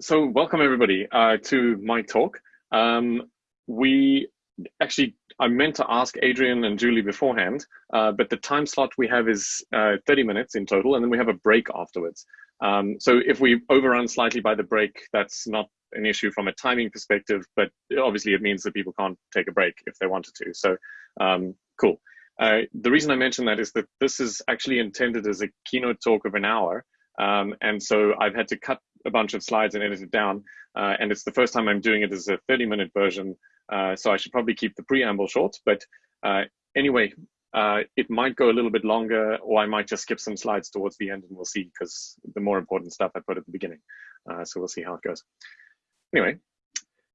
so welcome everybody uh, to my talk. Um, we actually, I meant to ask Adrian and Julie beforehand, uh, but the time slot we have is uh, 30 minutes in total, and then we have a break afterwards. Um, so if we overrun slightly by the break, that's not an issue from a timing perspective, but obviously it means that people can't take a break if they wanted to. So um, cool. Uh, the reason I mention that is that this is actually intended as a keynote talk of an hour. Um, and so I've had to cut a bunch of slides and edit it down. Uh, and it's the first time I'm doing it as a 30 minute version. Uh, so I should probably keep the preamble short. But uh, anyway, uh, it might go a little bit longer, or I might just skip some slides towards the end and we'll see because the more important stuff I put at the beginning. Uh, so we'll see how it goes. Anyway,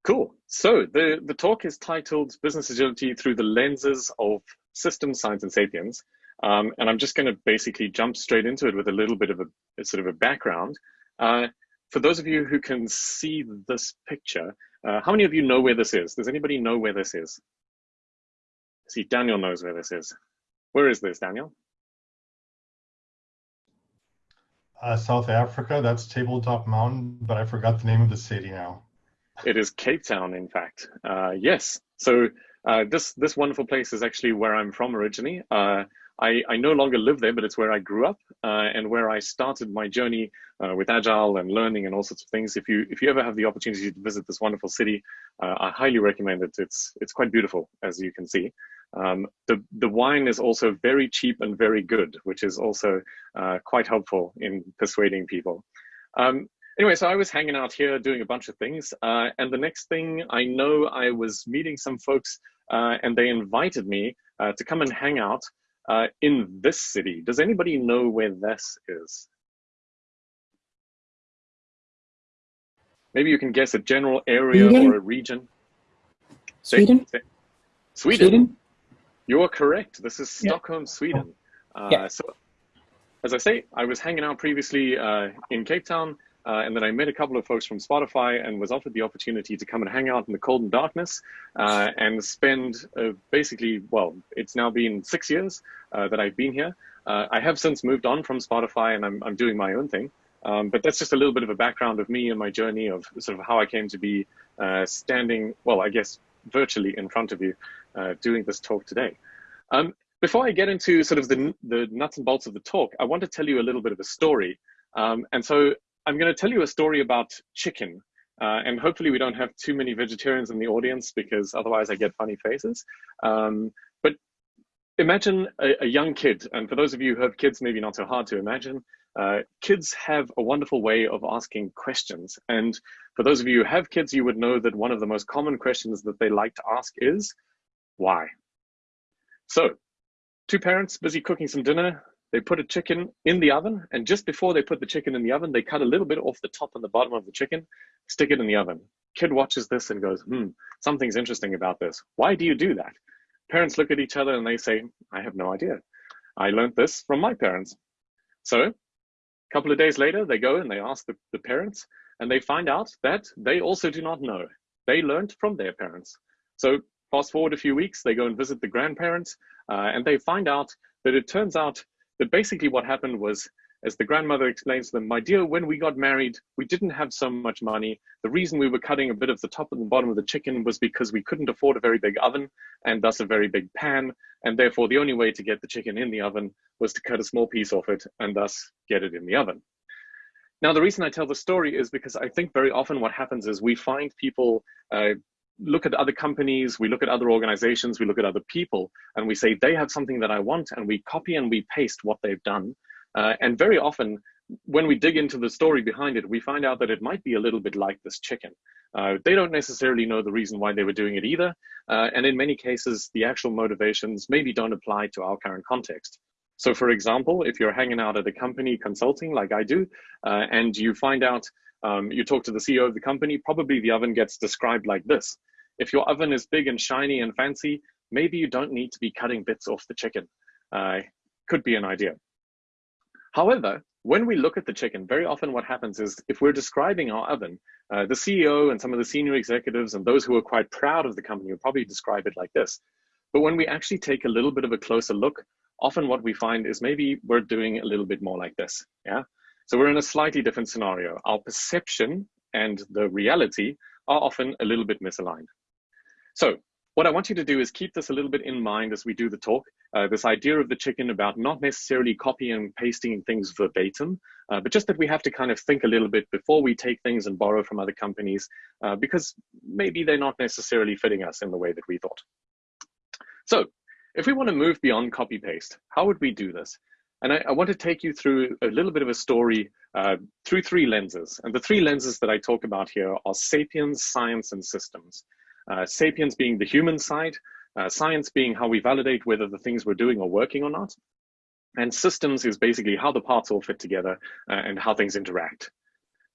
cool. So the, the talk is titled Business Agility Through the Lenses of Systems, Science, and Sapiens. Um, and I'm just going to basically jump straight into it with a little bit of a, a sort of a background. Uh, for those of you who can see this picture, uh, how many of you know where this is? Does anybody know where this is? See, Daniel knows where this is. Where is this, Daniel? Uh, South Africa, that's Tabletop Mountain, but I forgot the name of the city now. It is Cape Town, in fact. Uh, yes. So uh, this this wonderful place is actually where I'm from originally. I, I no longer live there, but it's where I grew up uh, and where I started my journey uh, with agile and learning and all sorts of things. If you if you ever have the opportunity to visit this wonderful city, uh, I highly recommend it. It's it's quite beautiful, as you can see. Um, the the wine is also very cheap and very good, which is also uh, quite helpful in persuading people. Um, anyway, so I was hanging out here doing a bunch of things, uh, and the next thing I know, I was meeting some folks, uh, and they invited me to come and hang out uh, in this city. Does anybody know where this is? Maybe you can guess a general area Sweden? or a region. Sweden. Sweden. Sweden. You're correct. This is Stockholm, yeah. Sweden. Uh, yeah. So, as I say, I was hanging out previously uh, in Cape Town, uh, and then I met a couple of folks from Spotify and was offered the opportunity to come and hang out in the cold and darkness uh, and spend uh, basically, well, it's now been six years uh, that I've been here. Uh, I have since moved on from Spotify and I'm, I'm doing my own thing. Um, but that's just a little bit of a background of me and my journey of sort of how I came to be uh, standing, well, I guess virtually in front of you doing this talk today. Um, before I get into sort of the, the nuts and bolts of the talk, I want to tell you a little bit of a story. Um, and so I'm going to tell you a story about chicken. Uh, and hopefully we don't have too many vegetarians in the audience because otherwise I get funny faces. Um, but imagine a, a, young kid, and for those of you who have kids, maybe not so hard to imagine, uh, kids have a wonderful way of asking questions. And for those of you who have kids, you would know that one of the most common questions that they like to ask is, why? So, two parents busy cooking some dinner, they put a chicken in the oven, and just before they put the chicken in the oven, they cut a little bit off the top and the bottom of the chicken, stick it in the oven. Kid watches this and goes, hmm, something's interesting about this. Why do you do that? Parents look at each other and they say, I have no idea. I learned this from my parents. So a couple of days later, they go and they ask the, the parents, and they find out that they also do not know. They learned from their parents. So fast forward a few weeks, they go and visit the grandparents, uh, and they find out that it turns out but basically what happened was, as the grandmother explains to them, my dear, when we got married, we didn't have so much money. The reason we were cutting a bit of the top and the bottom of the chicken was because we couldn't afford a very big oven and thus a very big pan. And therefore the only way to get the chicken in the oven was to cut a small piece off it and thus get it in the oven. Now, the reason I tell the story is because I think very often what happens is we find people uh, look at other companies, we look at other organizations, we look at other people, and we say they have something that I want, and we copy and we paste what they've done. Uh, and very often, when we dig into the story behind it, we find out that it might be a little bit like this chicken. Uh, they don't necessarily know the reason why they were doing it either. Uh, and in many cases, the actual motivations maybe don't apply to our current context. So for example, if you're hanging out at a company consulting like I do, uh, and you find out um, you talk to the CEO of the company, probably the oven gets described like this. If your oven is big and shiny and fancy, maybe you don't need to be cutting bits off the chicken. Uh, could be an idea. However, when we look at the chicken, very often what happens is if we're describing our oven, uh, the CEO and some of the senior executives and those who are quite proud of the company will probably describe it like this. But when we actually take a little bit of a closer look, often what we find is maybe we're doing a little bit more like this. Yeah. So we're in a slightly different scenario. Our perception and the reality are often a little bit misaligned. So what I want you to do is keep this a little bit in mind as we do the talk. Uh, this idea of the chicken about not necessarily copying and pasting things verbatim, uh, but just that we have to kind of think a little bit before we take things and borrow from other companies, uh, because maybe they're not necessarily fitting us in the way that we thought. So if we want to move beyond copy paste, how would we do this? And I, I want to take you through a little bit of a story uh, through three lenses. And the three lenses that I talk about here are sapiens, science, and systems. Uh, sapiens being the human side, uh, science being how we validate whether the things we're doing are working or not. And systems is basically how the parts all fit together uh, and how things interact.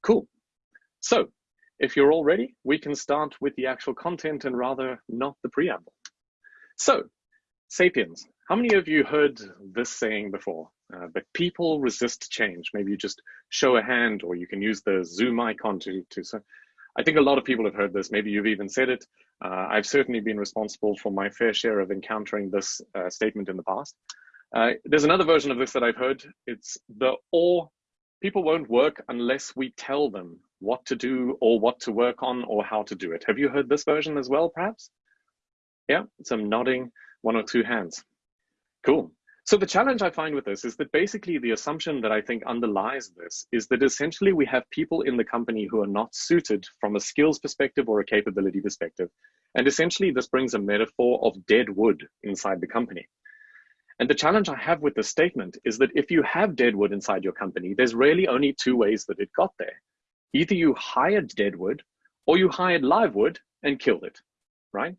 Cool. So if you're all ready, we can start with the actual content and rather not the preamble. So sapiens, how many of you heard this saying before? Uh, but people resist change. Maybe you just show a hand or you can use the Zoom icon to, to so I think a lot of people have heard this. Maybe you've even said it. Uh, I've certainly been responsible for my fair share of encountering this uh, statement in the past. Uh, there's another version of this that I've heard. It's the or people won't work unless we tell them what to do or what to work on or how to do it. Have you heard this version as well, perhaps? Yeah, some nodding, one or two hands. Cool. So the challenge I find with this is that basically the assumption that I think underlies this is that essentially we have people in the company who are not suited from a skills perspective or a capability perspective. And essentially this brings a metaphor of dead wood inside the company. And the challenge I have with this statement is that if you have dead wood inside your company, there's really only two ways that it got there. Either you hired dead wood or you hired live wood and killed it, right?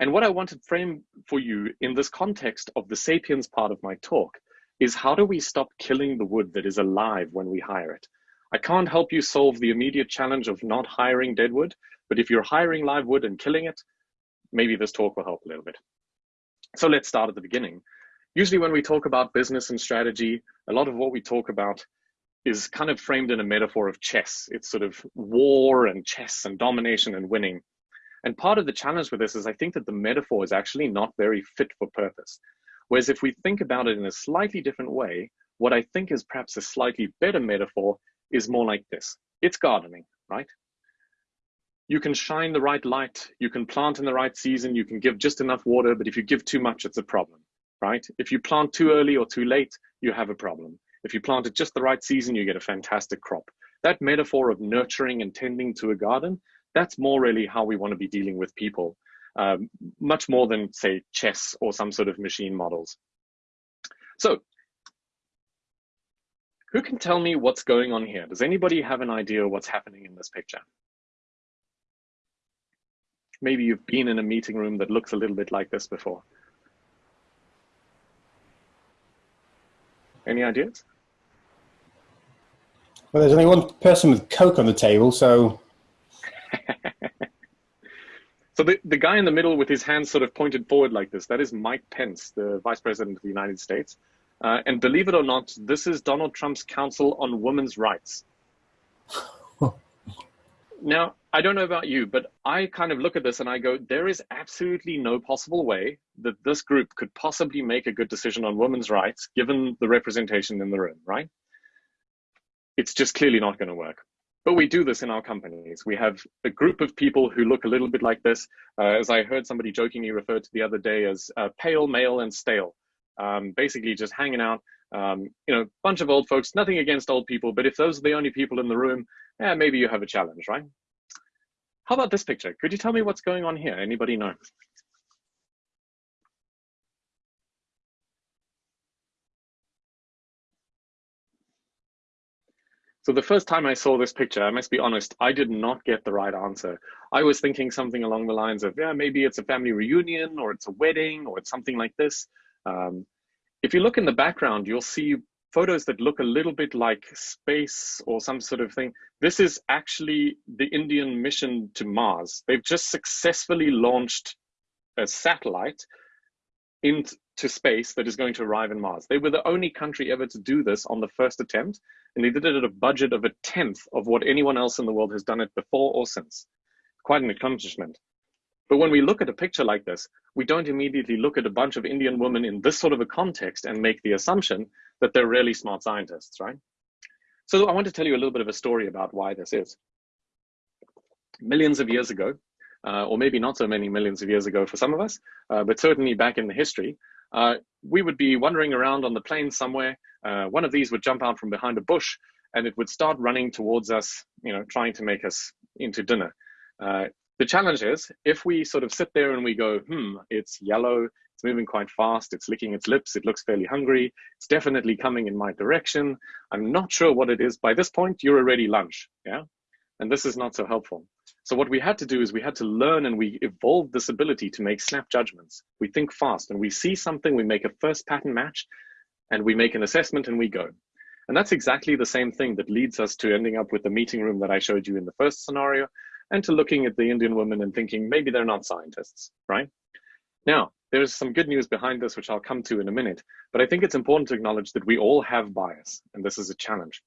And what I want to frame for you in this context of the sapiens part of my talk is how do we stop killing the wood that is alive when we hire it? I can't help you solve the immediate challenge of not hiring dead wood, but if you're hiring live wood and killing it, maybe this talk will help a little bit. So let's start at the beginning. Usually when we talk about business and strategy, a lot of what we talk about is kind of framed in a metaphor of chess. It's sort of war and chess and domination and winning. And part of the challenge with this is I think that the metaphor is actually not very fit for purpose. Whereas if we think about it in a slightly different way, what I think is perhaps a slightly better metaphor is more like this. It's gardening, right? You can shine the right light, you can plant in the right season, you can give just enough water, but if you give too much, it's a problem, right? If you plant too early or too late, you have a problem. If you plant at just the right season, you get a fantastic crop. That metaphor of nurturing and tending to a garden that's more really how we want to be dealing with people, um, much more than say chess or some sort of machine models. So who can tell me what's going on here? Does anybody have an idea what's happening in this picture? Maybe you've been in a meeting room that looks a little bit like this before. Any ideas? Well, there's only one person with Coke on the table, so so the, the guy in the middle with his hands sort of pointed forward like this, that is Mike Pence, the Vice President of the United States. Uh, and believe it or not, this is Donald Trump's Council on Women's Rights. now, I don't know about you, but I kind of look at this and I go, there is absolutely no possible way that this group could possibly make a good decision on women's rights given the representation in the room, right? It's just clearly not going to work. But we do this in our companies. We have a group of people who look a little bit like this, uh, as I heard somebody jokingly refer to the other day as uh, pale, male, and stale. Um, basically just hanging out, um, you know, a bunch of old folks, nothing against old people, but if those are the only people in the room, yeah, maybe you have a challenge, right? How about this picture? Could you tell me what's going on here? Anybody know? So the first time I saw this picture, I must be honest, I did not get the right answer. I was thinking something along the lines of, yeah, maybe it's a family reunion or it's a wedding or it's something like this. Um, if you look in the background, you'll see photos that look a little bit like space or some sort of thing. This is actually the Indian mission to Mars. They've just successfully launched a satellite into space that is going to arrive in Mars. They were the only country ever to do this on the first attempt, and they did it at a budget of a tenth of what anyone else in the world has done it before or since. Quite an accomplishment. But when we look at a picture like this, we don't immediately look at a bunch of Indian women in this sort of a context and make the assumption that they're really smart scientists, right? So I want to tell you a little bit of a story about why this is. millions of years ago, uh, or maybe not so many millions of years ago for some of us, uh, but certainly back in the history, uh, we would be wandering around on the plains somewhere. Uh, one of these would jump out from behind a bush and it would start running towards us, you know, trying to make us into dinner. Uh, the challenge is if we sort of sit there and we go, hmm, it's yellow, it's moving quite fast, it's licking its lips, it looks fairly hungry, it's definitely coming in my direction. I'm not sure what it is. By this point, you're already lunch, yeah? And this is not so helpful. So what we had to do is we had to learn and we evolved this ability to make snap judgments. We think fast and we see something, we make a first pattern match and we make an assessment and we go. And that's exactly the same thing that leads us to ending up with the meeting room that I showed you in the first scenario and to looking at the Indian women and thinking maybe they're not scientists, right? Now, there's some good news behind this, which I'll come to in a minute, but I think it's important to acknowledge that we all have bias, and this is a challenge.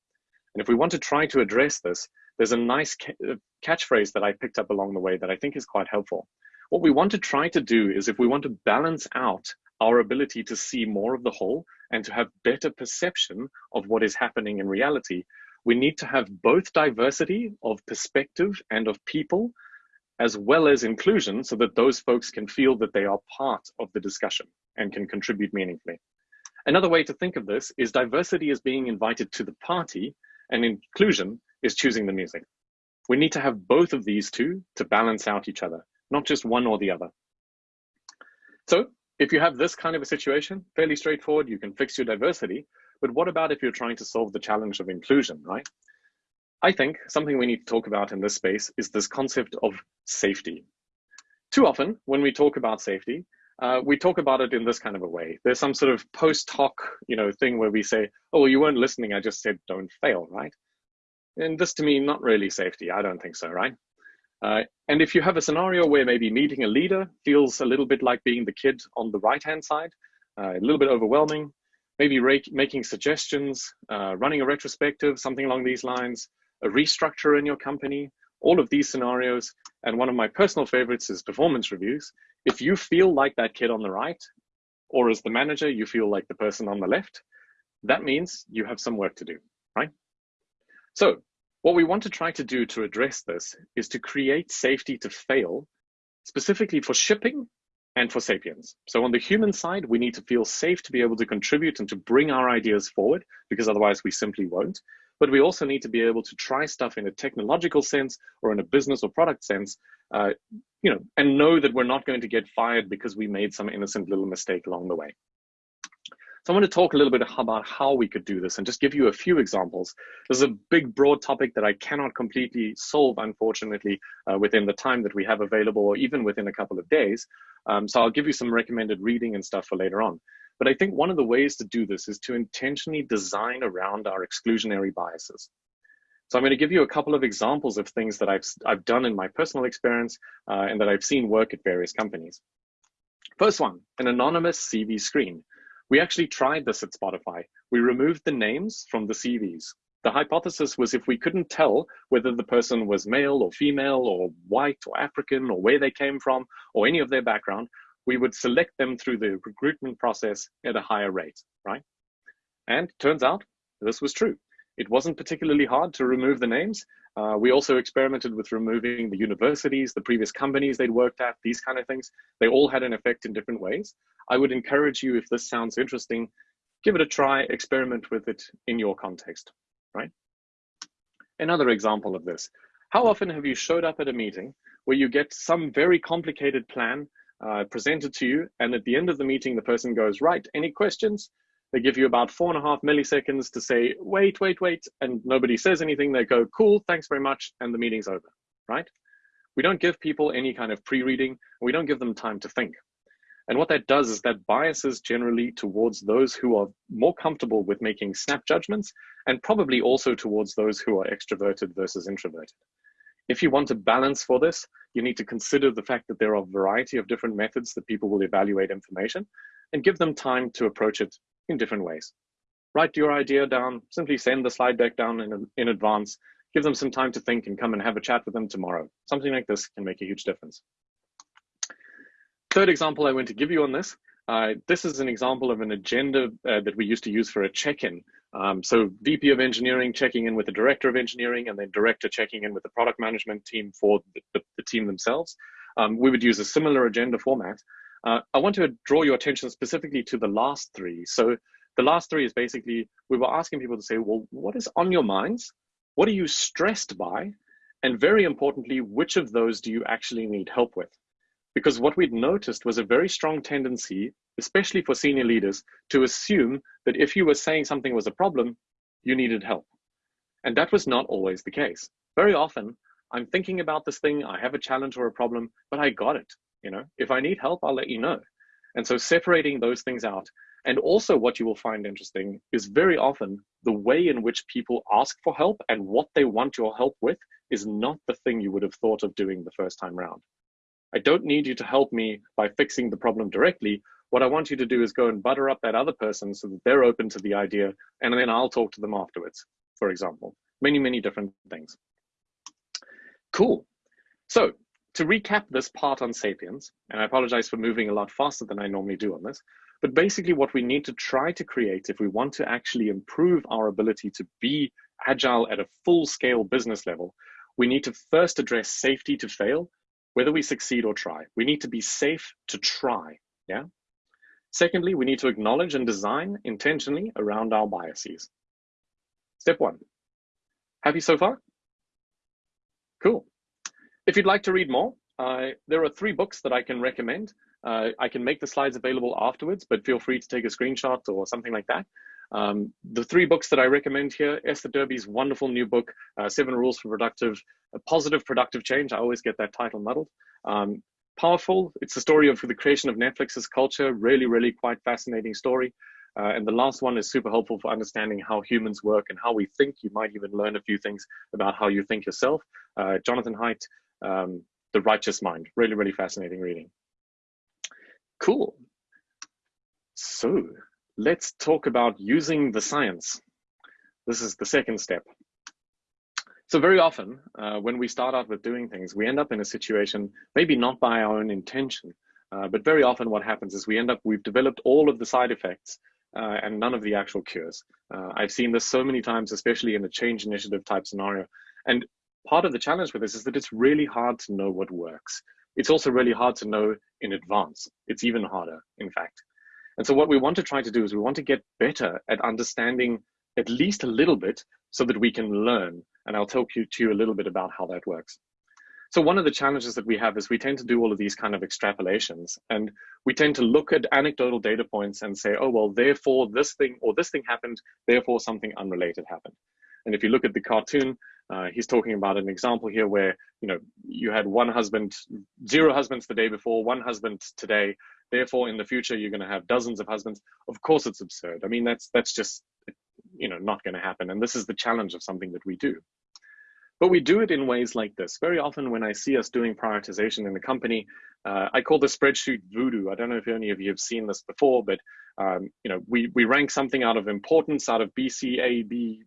And if we want to try to address this, there's a nice uh, catchphrase that I picked up along the way that I think is quite helpful. What we want to try to do is if we want to balance out our ability to see more of the whole and to have better perception of what is happening in reality, we need to have both diversity of perspective and of people, as well as inclusion, so that those folks can feel that they are part of the discussion and can contribute meaningfully. Another way to think of this is diversity as being invited to the party and inclusion is choosing the music. We need to have both of these two to balance out each other, not just one or the other. So if you have this kind of a situation, fairly straightforward, you can fix your diversity. But what about if you're trying to solve the challenge of inclusion, right? I think something we need to talk about in this space is this concept of safety. Too often, when we talk about safety, uh, we talk about it in this kind of a way. There's some sort of post hoc, you know, thing where we say, "Oh, well, you weren't listening. I just said don't fail," right? And this, to me, not really safety. I don't think so, right? Uh, and if you have a scenario where maybe meeting a leader feels a little bit like being the kid on the right-hand side, uh, a little bit overwhelming, maybe making suggestions, uh, running a retrospective, something along these lines, a restructure in your company, all of these scenarios. And one of my personal favorites is performance reviews. If you feel like that kid on the right, or as the manager, you feel like the person on the left, that means you have some work to do, right? So what we want to try to do to address this is to create safety to fail, specifically for shipping and for sapiens. So on the human side, we need to feel safe to be able to contribute and to bring our ideas forward, because otherwise we simply won't. But we also need to be able to try stuff in a technological sense or in a business or product sense, uh, you know, and know that we're not going to get fired because we made some innocent little mistake along the way. So I want to talk a little bit about how we could do this and just give you a few examples. This is a big, broad topic that I cannot completely solve, unfortunately, uh, within the time that we have available or even within a couple of days. Um, so I'll give you some recommended reading and stuff for later on. But I think one of the ways to do this is to intentionally design around our exclusionary biases. So I'm going to give you a couple of examples of things that I've, I've done in my personal experience uh, and that I've seen work at various companies. First one, an anonymous CV screen. We actually tried this at Spotify. We removed the names from the CVs. The hypothesis was if we couldn't tell whether the person was male or female or white or African or where they came from or any of their background, we would select them through the recruitment process at a higher rate, right? And turns out this was true. It wasn't particularly hard to remove the names. Uh, we also experimented with removing the universities, the previous companies they'd worked at, these kind of things. They all had an effect in different ways. I would encourage you, if this sounds interesting, give it a try, experiment with it in your context, right? Another example of this. How often have you showed up at a meeting where you get some very complicated plan uh, presented to you, and at the end of the meeting, the person goes, right, any questions? They give you about four and a half milliseconds to say, wait, wait, wait, and nobody says anything. They go, cool, thanks very much, and the meeting's over, right? We don't give people any kind of pre-reading. We don't give them time to think. And what that does is that biases generally towards those who are more comfortable with making snap judgments and probably also towards those who are extroverted versus introverted. If you want to balance for this, you need to consider the fact that there are a variety of different methods that people will evaluate information and give them time to approach it in different ways. Write your idea down, simply send the slide deck down in, in advance, give them some time to think and come and have a chat with them tomorrow. Something like this can make a huge difference. Third example I want to give you on this Uh, this is an example of an agenda uh, that we used to use for a check-in. Um, so VP of engineering checking in with the director of engineering and then director checking in with the product management team for the, the, the team themselves. Um, we would use a similar agenda format. Uh, I want to draw your attention specifically to the last three. So the last three is basically, we were asking people to say, well, what is on your minds? What are you stressed by? And very importantly, which of those do you actually need help with? Because what we'd noticed was a very strong tendency, especially for senior leaders, to assume that if you were saying something was a problem, you needed help. And that was not always the case. Very often, I'm thinking about this thing, I have a challenge or a problem, but I got it. You know, if I need help, I'll let you know. And so separating those things out. And also what you will find interesting is very often the way in which people ask for help and what they want your help with is not the thing you would have thought of doing the first time round. I don't need you to help me by fixing the problem directly. What I want you to do is go and butter up that other person so that they're open to the idea, and then I'll talk to them afterwards, for example. Many, many different things. Cool. So to recap this part on Sapiens, and I apologize for moving a lot faster than I normally do on this, but basically what we need to try to create if we want to actually improve our ability to be agile at a full scale business level, we need to first address safety to fail whether we succeed or try. We need to be safe to try, yeah? Secondly, we need to acknowledge and design intentionally around our biases. Step one. Happy so far? Cool. If you'd like to read more, uh, there are three books that I can recommend. Uh, I can make the slides available afterwards, but feel free to take a screenshot or something like that. Um, the three books that I recommend here, Esther Derby's wonderful new book, uh, Seven Rules for Productive, Positive Productive Change. I always get that title muddled. Um, powerful. It's the story of the creation of Netflix's culture. Really, really quite fascinating story. Uh, and the last one is super helpful for understanding how humans work and how we think. You might even learn a few things about how you think yourself. Uh, Jonathan Haidt, um, The Righteous Mind. Really, really fascinating reading. Cool. So let's talk about using the science. This is the second step. So very often, uh, when we start out with doing things, we end up in a situation, maybe not by our own intention, uh, but very often what happens is we end up, we've developed all of the side effects uh, and none of the actual cures. Uh, I've seen this so many times, especially in a change initiative type scenario. And part of the challenge with this is that it's really hard to know what works. It's also really hard to know in advance. It's even harder, in fact. And so what we want to try to do is we want to get better at understanding at least a little bit so that we can learn. And I'll talk you to you a little bit about how that works. So one of the challenges that we have is we tend to do all of these kind of extrapolations and we tend to look at anecdotal data points and say, oh, well, therefore this thing or this thing happened, therefore something unrelated happened. And if you look at the cartoon, uh, he's talking about an example here where, you know, you had one husband, zero husbands the day before, one husband today, therefore in the future you're going to have dozens of husbands. Of course it's absurd. I mean that's that's just you know not going to happen. And this is the challenge of something that we do. But we do it in ways like this. Very often when i see us doing prioritization in the company uh, i call the spreadsheet voodoo. I don't know if any of you have seen this before but um, you know we, we rank something out of importance out of b c a b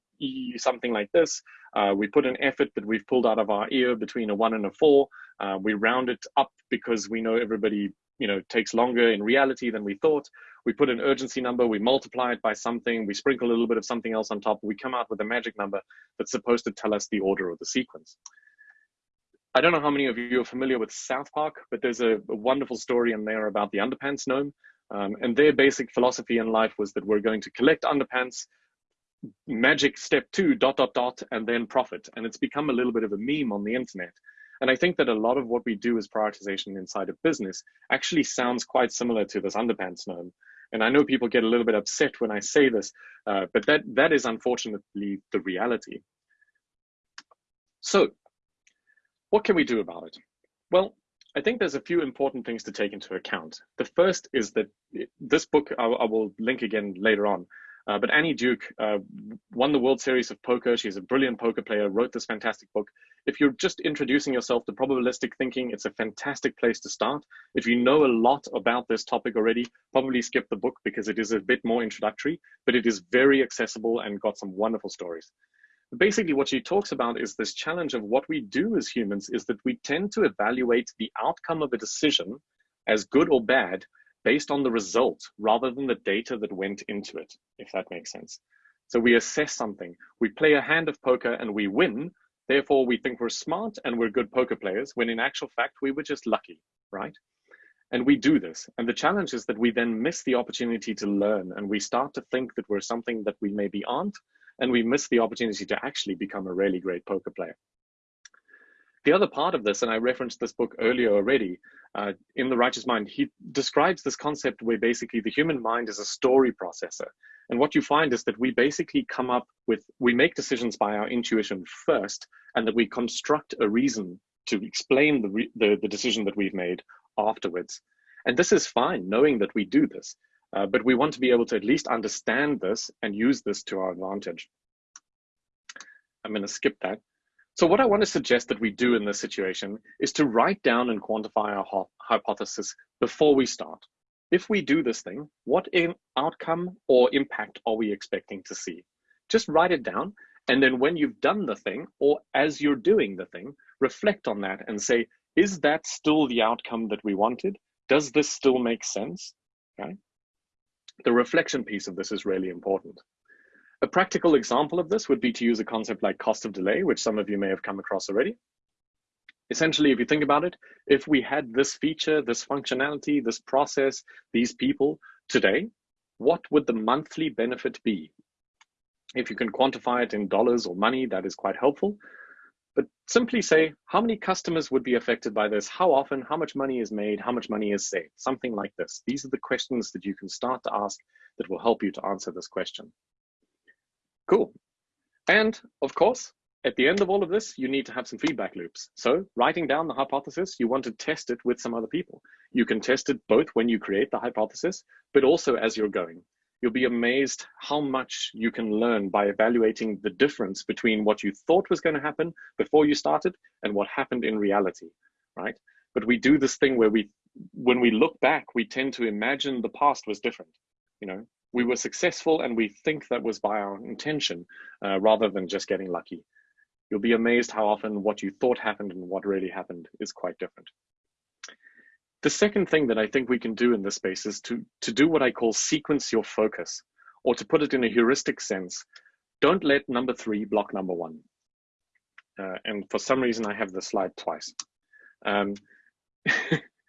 something like this. Uh, we put an effort that we've pulled out of our ear between a one and a four. Uh, we round it up because we know everybody you know takes longer in reality than we thought. We put an urgency number. We multiply it by something. We sprinkle a little bit of something else on top. We come out with a magic number that's supposed to tell us the order of the sequence. I don't know how many of you are familiar with south park but there's a, a wonderful story in there about the underpants gnome. Um, and their basic philosophy in life was that we're going to collect underpants magic step two dot dot dot and then profit and it's become a little bit of a meme on the internet and I think that a lot of what we do as prioritization inside of business actually sounds quite similar to this underpants gnome. And I know people get a little bit upset when I say this, uh, but that, that is unfortunately the reality. So what can we do about it? Well, I think there's a few important things to take into account. The first is that this book, I, I will link again later on, uh, but Annie Duke uh, won the World Series of Poker. She's a brilliant poker player, wrote this fantastic book. If you're just introducing yourself to probabilistic thinking, it's a fantastic place to start. If you know a lot about this topic already, probably skip the book because it is a bit more introductory, but it is very accessible and got some wonderful stories. Basically, what she talks about is this challenge of what we do as humans is that we tend to evaluate the outcome of a decision as good or bad based on the result rather than the data that went into it, if that makes sense. So we assess something. We play a hand of poker and we win. Therefore, we think we're smart and we're good poker players, when in actual fact, we were just lucky, right? And we do this. And the challenge is that we then miss the opportunity to learn and we start to think that we're something that we maybe aren't. And we miss the opportunity to actually become a really great poker player. The other part of this, and I referenced this book earlier already, uh, in The Righteous Mind, he describes this concept where basically the human mind is a story processor. And what you find is that we basically come up with, we make decisions by our intuition first, and that we construct a reason to explain the, the, the, decision that we've made afterwards. And this is fine, knowing that we do this. Uh, but we want to be able to at least understand this and use this to our advantage. I'm going to skip that. So what I want to suggest that we do in this situation is to write down and quantify our hypothesis before we start. If we do this thing, what outcome or impact are we expecting to see? Just write it down. And then when you've done the thing, or as you're doing the thing, reflect on that and say, is that still the outcome that we wanted? Does this still make sense? Okay. The reflection piece of this is really important. A practical example of this would be to use a concept like cost of delay, which some of you may have come across already. Essentially, if you think about it, if we had this feature, this functionality, this process, these people today, what would the monthly benefit be? If you can quantify it in dollars or money, that is quite helpful. But simply say, how many customers would be affected by this? How often? How much money is made? How much money is saved? Something like this. These are the questions that you can start to ask that will help you to answer this question. Cool. And of course, at the end of all of this, you need to have some feedback loops. So writing down the hypothesis, you want to test it with some other people. You can test it both when you create the hypothesis, but also as you're going. You'll be amazed how much you can learn by evaluating the difference between what you thought was going to happen before you started and what happened in reality, right? But we do this thing where we, when we look back, we tend to imagine the past was different. You know, we were successful and we think that was by our intention uh, rather than just getting lucky. You'll be amazed how often what you thought happened and what really happened is quite different. The second thing that I think we can do in this space is to, to do what I call sequence your focus, or to put it in a heuristic sense, don't let number three block number one. Uh, and for some reason, I have the slide twice. Um,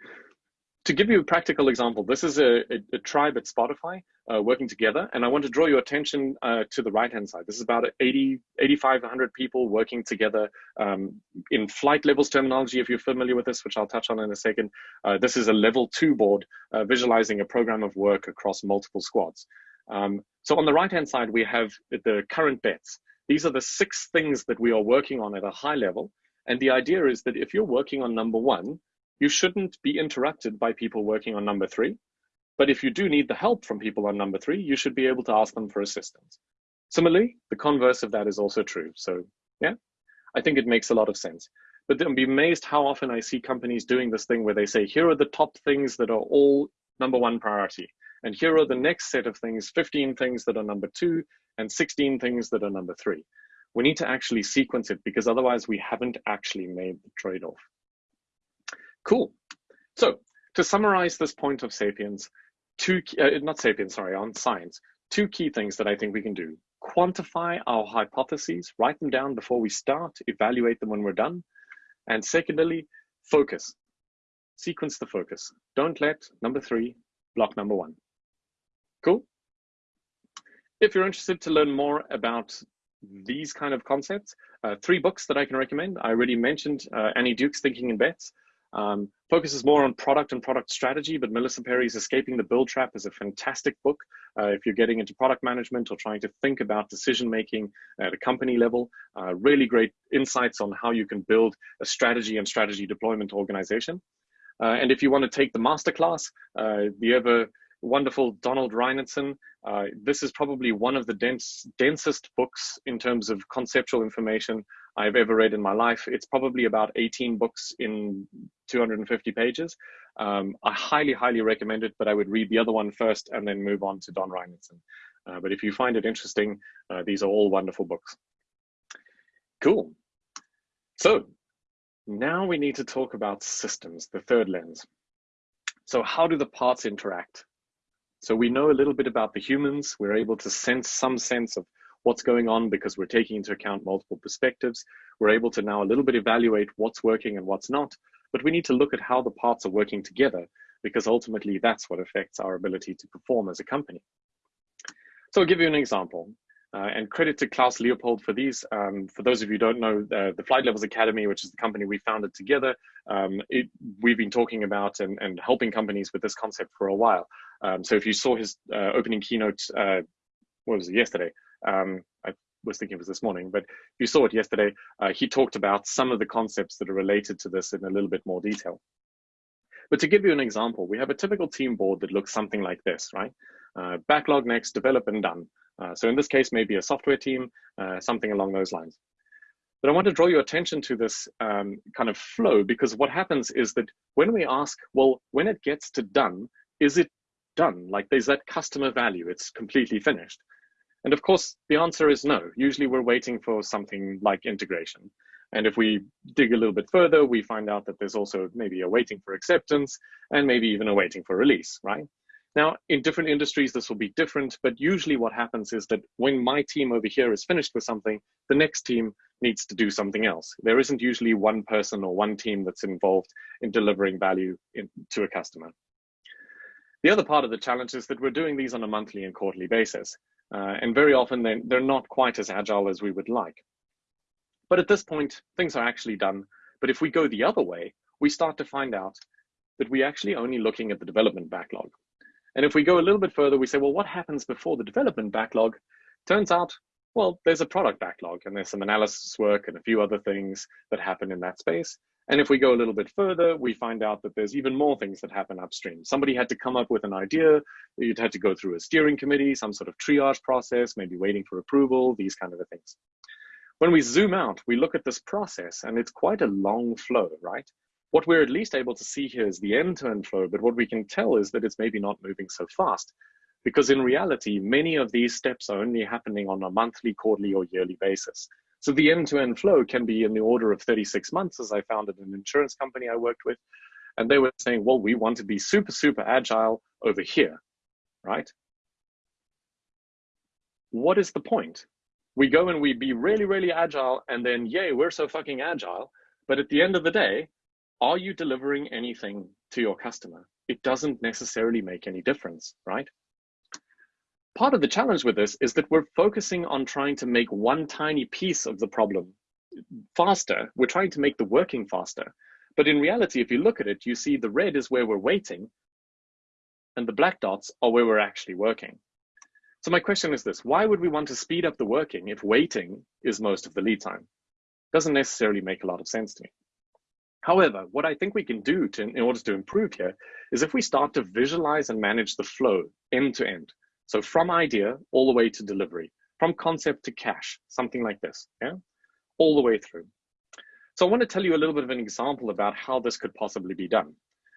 to give you a practical example, this is a, a, a tribe at Spotify uh, working together, and I want to draw your attention uh, to the right-hand side. This is about 80, 8,500 people working together um, in flight levels terminology, if you're familiar with this, which I'll touch on in a second. Uh, this is a level two board uh, visualizing a program of work across multiple squads. Um, so on the right-hand side, we have the current bets. These are the six things that we are working on at a high level. And the idea is that if you're working on number one, you shouldn't be interrupted by people working on number three. But if you do need the help from people on number three, you should be able to ask them for assistance. Similarly, the converse of that is also true. So yeah, I think it makes a lot of sense. But then be amazed how often I see companies doing this thing where they say, here are the top things that are all number one priority. And here are the next set of things, 15 things that are number two and 16 things that are number three. We need to actually sequence it because otherwise we haven't actually made the trade-off. Cool. So to summarize this point of sapiens, two, uh, not sapiens, sorry, on science, two key things that I think we can do. Quantify our hypotheses, write them down before we start, evaluate them when we're done. And secondly, focus. Sequence the focus. Don't let number three block number one. Cool? If you're interested to learn more about these kind of concepts, uh, three books that I can recommend. I already mentioned uh, Annie Duke's Thinking in Bets. Um, focuses more on product and product strategy, but Melissa Perri's Escaping the Build Trap is a fantastic book uh, if you're getting into product management or trying to think about decision making at a company level. Uh, really great insights on how you can build a strategy and strategy deployment organization. Uh, and if you want to take the masterclass, uh, the ever wonderful Donald Reinertsen. Uh, this is probably one of the dense, densest books in terms of conceptual information I've ever read in my life. It's probably about 18 books in 250 pages. Um, I highly, highly recommend it, but I would read the other one first and then move on to Don Reinertsen. Uh, but if you find it interesting, uh, these are all wonderful books. Cool. So now we need to talk about systems, the third lens. So how do the parts interact? So we know a little bit about the humans. We're able to sense some sense of what's going on because we're taking into account multiple perspectives. We're able to now a little bit evaluate what's working and what's not, but we need to look at how the parts are working together because ultimately that's what affects our ability to perform as a company. So I'll give you an example. Uh, and credit to Klaus Leopold for these. Um, for those of you who don't know, uh, the Flight Levels Academy, which is the company we founded together, um, it, we've been talking about and, and, helping companies with this concept for a while. Um, so if you saw his uh, opening keynote, uh, what was it, yesterday? Um, I was thinking it was this morning, but you saw it yesterday, uh, he talked about some of the concepts that are related to this in a little bit more detail. But to give you an example, we have a typical team board that looks something like this, right? Uh, backlog next, develop and done. Uh, so in this case, maybe a software team, uh, something along those lines. But I want to draw your attention to this um, kind of flow because what happens is that when we ask, well, when it gets to done, is it done? Like there's that customer value, it's completely finished. And of course, the answer is no. Usually we're waiting for something like integration. And if we dig a little bit further, we find out that there's also maybe a waiting for acceptance and maybe even a waiting for release, right? Now, in different industries, this will be different, but usually what happens is that when my team over here is finished with something, the next team needs to do something else. There isn't usually one person or one team that's involved in delivering value in, to a customer. The other part of the challenge is that we're doing these on a monthly and quarterly basis. Uh, and very often they're, they're not quite as agile as we would like. But at this point, things are actually done. But if we go the other way, we start to find out that we're actually only looking at the development backlog. And if we go a little bit further, we say, well, what happens before the development backlog? Turns out, well, there's a product backlog and there's some analysis work and a few other things that happen in that space. And if we go a little bit further, we find out that there's even more things that happen upstream. Somebody had to come up with an idea. You'd had to go through a steering committee, some sort of triage process, maybe waiting for approval, these kind of things. When we zoom out, we look at this process and it's quite a long flow, right? What we're at least able to see here is the end-to-end -end flow, but what we can tell is that it's maybe not moving so fast because in reality, many of these steps are only happening on a monthly, quarterly, or yearly basis. So the end-to-end -end flow can be in the order of 36 months, as I found at an insurance company I worked with. And they were saying, well, we want to be super, super agile over here, right? What is the point? We go and we be really, really agile, and then, yay, we're so fucking agile. But at the end of the day, are you delivering anything to your customer? It doesn't necessarily make any difference, right? Part of the challenge with this is that we're focusing on trying to make one tiny piece of the problem faster. We're trying to make the working faster. But in reality, if you look at it, you see the red is where we're waiting and the black dots are where we're actually working. So my question is this, why would we want to speed up the working if waiting is most of the lead time? Doesn't necessarily make a lot of sense to me. However, what I think we can do to, in order to improve here is if we start to visualize and manage the flow end to end. So from idea all the way to delivery, from concept to cash, something like this, yeah, all the way through. So I want to tell you a little bit of an example about how this could possibly be done.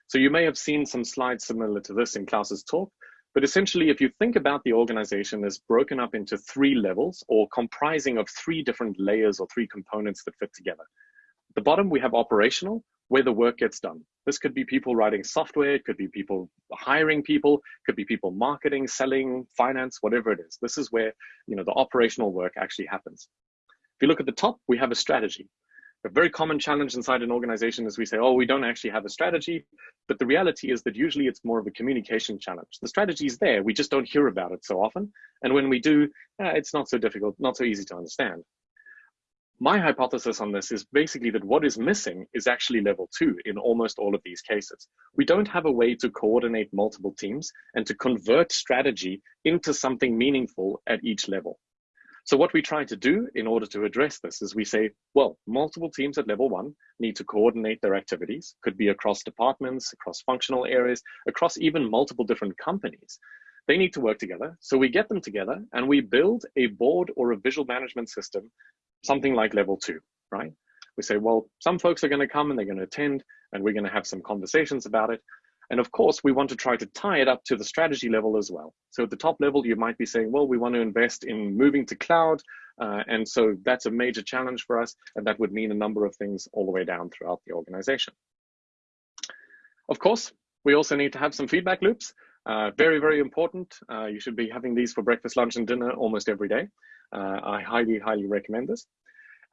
So you may have seen some slides similar to this in Klaus's talk, but essentially if you think about the organization as broken up into three levels or comprising of three different layers or three components that fit together. At the bottom, we have operational, where the work gets done. This could be people writing software, it could be people hiring people, it could be people marketing, selling, finance, whatever it is. This is where you know the operational work actually happens. If you look at the top, we have a strategy. A very common challenge inside an organization is we say, oh, we don't actually have a strategy. But the reality is that usually it's more of a communication challenge. The strategy is there, we just don't hear about it so often. And when we do, eh, it's not so difficult, not so easy to understand my hypothesis on this is basically that what is missing is actually level two in almost all of these cases. We don't have a way to coordinate multiple teams and to convert strategy into something meaningful at each level. So what we try to do in order to address this is we say, well, multiple teams at level one need to coordinate their activities, could be across departments, across functional areas, across even multiple different companies. They need to work together. So we get them together and we build a board or a visual management system something like level two, right? We say, well, some folks are going to come and they're going to attend and we're going to have some conversations about it. And of course, we want to try to tie it up to the strategy level as well. So at the top level, you might be saying, well, we want to invest in moving to cloud. Uh, and so that's a major challenge for us. And that would mean a number of things all the way down throughout the organization. Of course, we also need to have some feedback loops. Uh, very, very important. Uh, you should be having these for breakfast, lunch, and dinner almost every day. Uh, I highly, highly recommend this.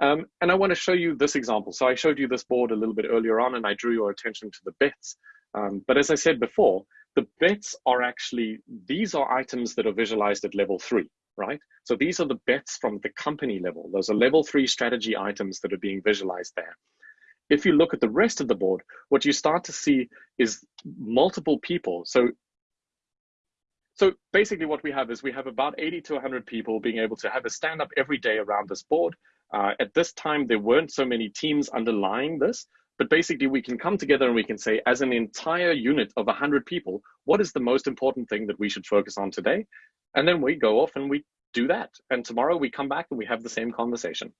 Um, and I want to show you this example. So I showed you this board a little bit earlier on, and I drew your attention to the bets. Um, but as I said before, the bets are actually, these are items that are visualized at level three, right? So these are the bets from the company level. Those are level three strategy items that are being visualized there. If you look at the rest of the board, what you start to see is multiple people. So so basically what we have is we have about 80 to 100 people being able to have a stand up every day around this board. Uh, at this time, there weren't so many teams underlying this, but basically we can come together and we can say as an entire unit of 100 people, what is the most important thing that we should focus on today? And then we go off and we do that. And tomorrow we come back and we have the same conversation.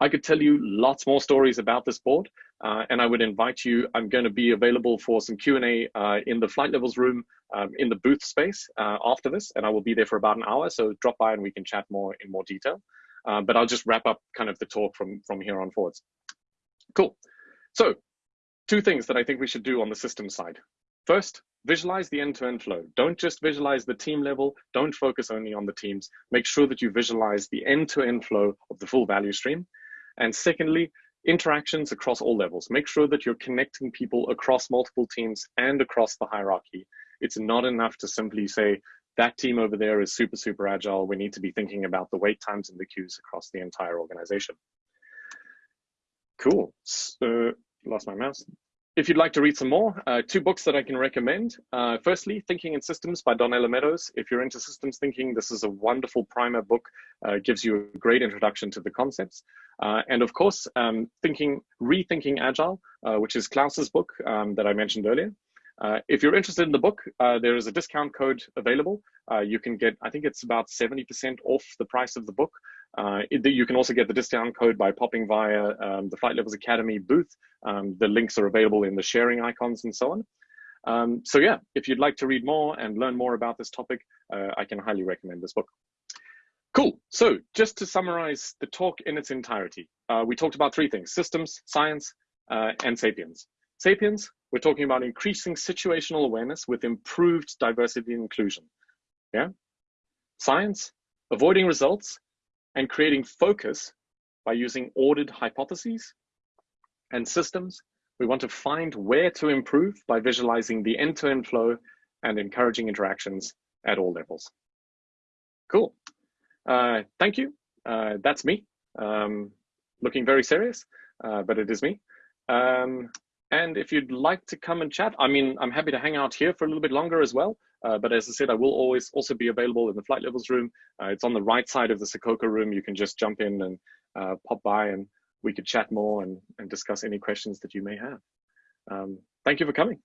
I could tell you lots more stories about this board, uh, and I would invite you. I'm going to be available for some Q&A uh, in the flight levels room um, in the booth space uh, after this, and I will be there for about an hour. So drop by and we can chat more in more detail. Uh, but I'll just wrap up kind of the talk from from here on forwards. Cool. So two things that I think we should do on the system side. First, visualize the end-to-end -end flow. Don't just visualize the team level. Don't focus only on the teams. Make sure that you visualize the end-to-end -end flow of the full value stream. And secondly, interactions across all levels. Make sure that you're connecting people across multiple teams and across the hierarchy. It's not enough to simply say, that team over there is super, super agile. We need to be thinking about the wait times and the queues across the entire organization. Cool. So, lost my mouse. If you'd like to read some more, uh, two books that I can recommend. Uh, firstly, Thinking in Systems by Donella Meadows. If you're into systems thinking, this is a wonderful primer book. Uh, gives you a great introduction to the concepts. Uh, and of course, um, thinking, Rethinking Agile, uh, which is Klaus's book um, that I mentioned earlier. Uh, if you're interested in the book, there is a discount code available. You can get, I think it's about 70% off the price of the book. Uh, it, you can also get the discount code by popping via um, the Flight Levels Academy booth. Um, the links are available in the sharing icons and so on. Um, so yeah, if you'd like to read more and learn more about this topic, I can highly recommend this book. Cool. So just to summarize the talk in its entirety, uh, we talked about three things, systems, science, uh, and sapiens. Sapiens, we're talking about increasing situational awareness with improved diversity and inclusion. Yeah. Science, avoiding results and creating focus by using ordered hypotheses. And systems, we want to find where to improve by visualizing the end-to-end -end flow and encouraging interactions at all levels. Cool. Uh, thank you. Uh, that's me. Um, looking very serious, uh, but it is me. Um, and if you'd like to come and chat, I mean, I'm happy to hang out here for a little bit longer as well. Uh, but as I said, I will always also be available in the flight levels room. Uh, it's on the right side of the Sococo room. You can just jump in and uh, pop by and we could chat more and, and discuss any questions that you may have. Um, thank you for coming.